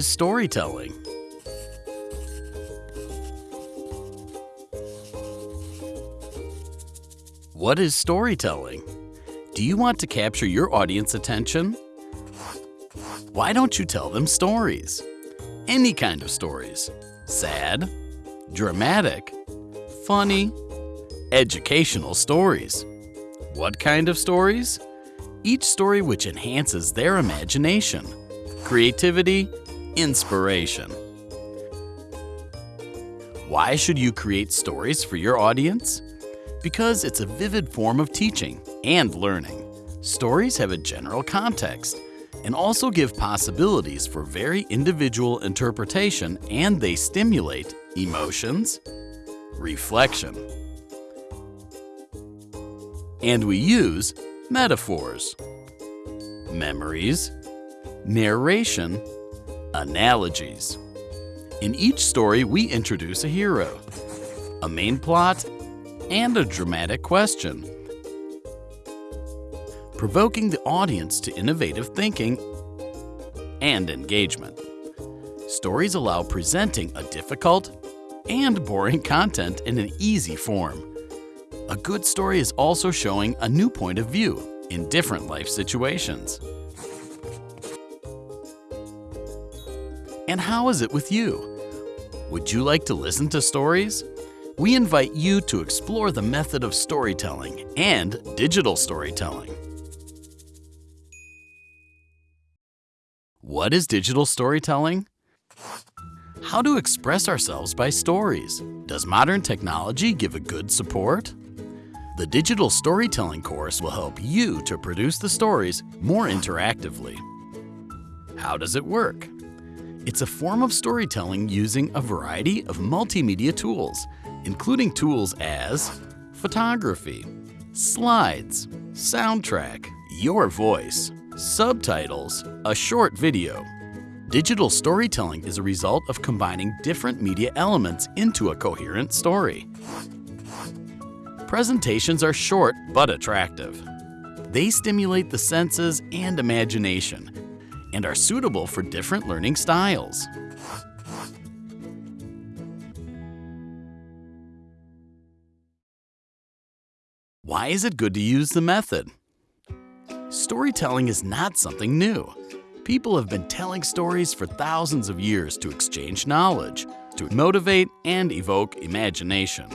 storytelling? What is storytelling? Do you want to capture your audience attention? Why don't you tell them stories? Any kind of stories. Sad, dramatic, funny, educational stories. What kind of stories? Each story which enhances their imagination, creativity, inspiration. Why should you create stories for your audience? Because it's a vivid form of teaching and learning. Stories have a general context and also give possibilities for very individual interpretation and they stimulate emotions, reflection. And we use metaphors, memories, narration, analogies. In each story, we introduce a hero, a main plot, and a dramatic question, provoking the audience to innovative thinking and engagement. Stories allow presenting a difficult and boring content in an easy form. A good story is also showing a new point of view in different life situations. And how is it with you? Would you like to listen to stories? We invite you to explore the method of storytelling and digital storytelling. What is digital storytelling? How to express ourselves by stories. Does modern technology give a good support? The digital storytelling course will help you to produce the stories more interactively. How does it work? It's a form of storytelling using a variety of multimedia tools, including tools as photography, slides, soundtrack, your voice, subtitles, a short video. Digital storytelling is a result of combining different media elements into a coherent story. Presentations are short but attractive. They stimulate the senses and imagination and are suitable for different learning styles. Why is it good to use the method? Storytelling is not something new. People have been telling stories for thousands of years to exchange knowledge, to motivate and evoke imagination.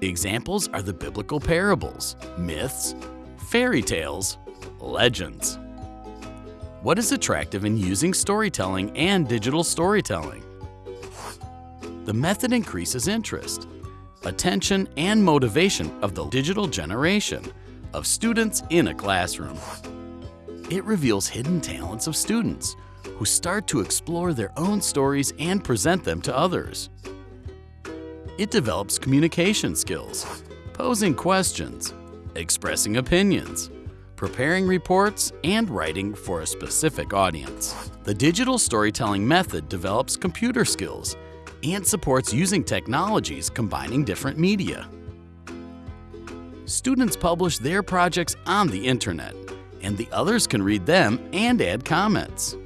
The examples are the biblical parables, myths, fairy tales, legends. What is attractive in using storytelling and digital storytelling? The method increases interest, attention, and motivation of the digital generation of students in a classroom. It reveals hidden talents of students who start to explore their own stories and present them to others. It develops communication skills, posing questions, expressing opinions, preparing reports, and writing for a specific audience. The digital storytelling method develops computer skills and supports using technologies combining different media. Students publish their projects on the internet, and the others can read them and add comments.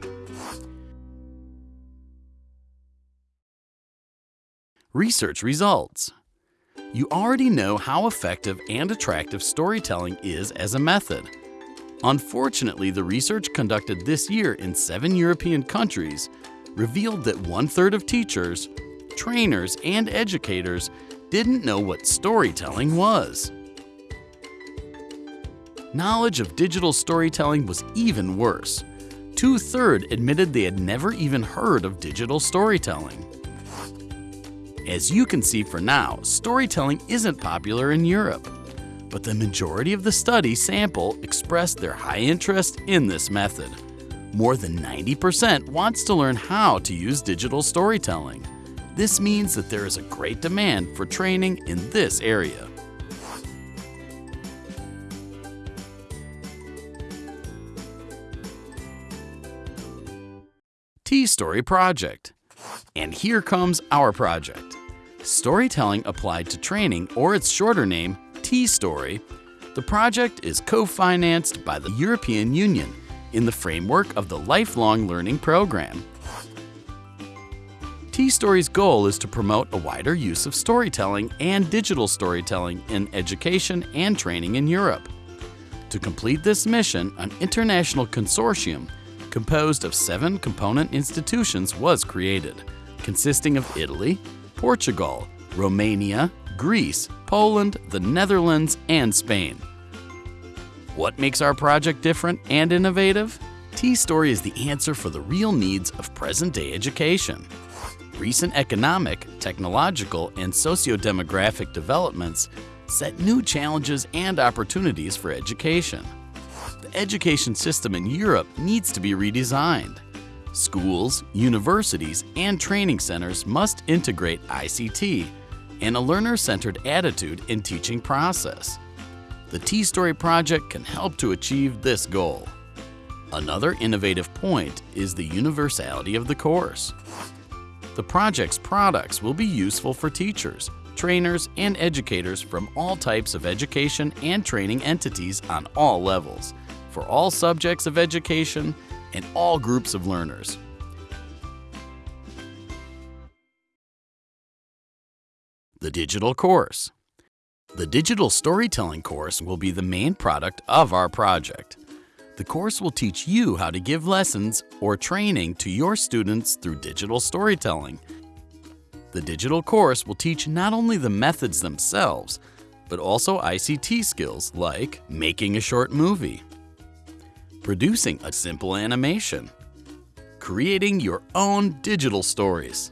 Research results. You already know how effective and attractive storytelling is as a method. Unfortunately, the research conducted this year in seven European countries revealed that one-third of teachers, trainers, and educators didn't know what storytelling was. Knowledge of digital storytelling was even worse. Two-thirds admitted they had never even heard of digital storytelling. As you can see for now, storytelling isn't popular in Europe, but the majority of the study sample expressed their high interest in this method. More than 90% wants to learn how to use digital storytelling. This means that there is a great demand for training in this area. T-Story Project and here comes our project. Storytelling applied to training, or its shorter name, T-Story. The project is co-financed by the European Union in the framework of the Lifelong Learning Program. T-Story's goal is to promote a wider use of storytelling and digital storytelling in education and training in Europe. To complete this mission, an international consortium composed of seven component institutions was created, consisting of Italy, Portugal, Romania, Greece, Poland, the Netherlands, and Spain. What makes our project different and innovative? T-Story is the answer for the real needs of present-day education. Recent economic, technological, and socio-demographic developments set new challenges and opportunities for education. The education system in Europe needs to be redesigned. Schools, universities, and training centers must integrate ICT and a learner-centered attitude in teaching process. The T-Story project can help to achieve this goal. Another innovative point is the universality of the course. The project's products will be useful for teachers, trainers, and educators from all types of education and training entities on all levels, for all subjects of education and all groups of learners. The Digital Course The Digital Storytelling course will be the main product of our project. The course will teach you how to give lessons or training to your students through digital storytelling. The digital course will teach not only the methods themselves, but also ICT skills like making a short movie, producing a simple animation, creating your own digital stories,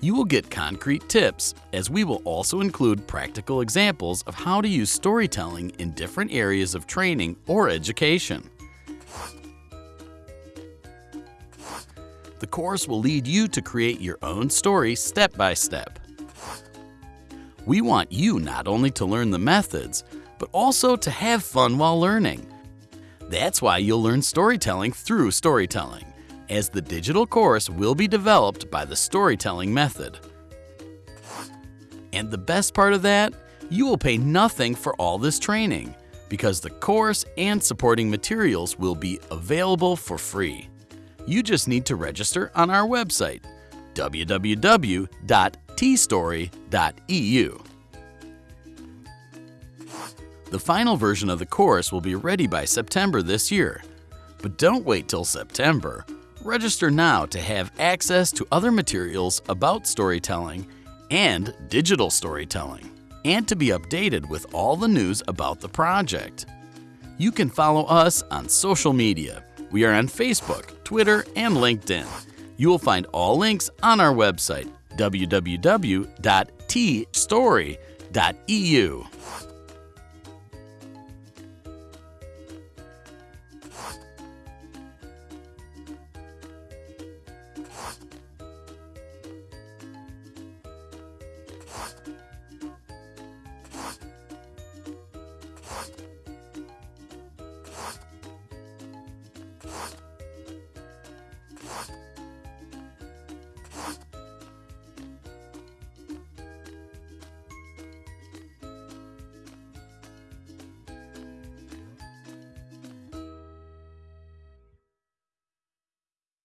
you will get concrete tips, as we will also include practical examples of how to use storytelling in different areas of training or education. The course will lead you to create your own story step by step. We want you not only to learn the methods, but also to have fun while learning. That's why you'll learn storytelling through storytelling as the digital course will be developed by the storytelling method. And the best part of that, you will pay nothing for all this training because the course and supporting materials will be available for free. You just need to register on our website, www.tstory.eu. The final version of the course will be ready by September this year. But don't wait till September. Register now to have access to other materials about storytelling and digital storytelling, and to be updated with all the news about the project. You can follow us on social media. We are on Facebook, Twitter, and LinkedIn. You will find all links on our website, www.tstory.eu.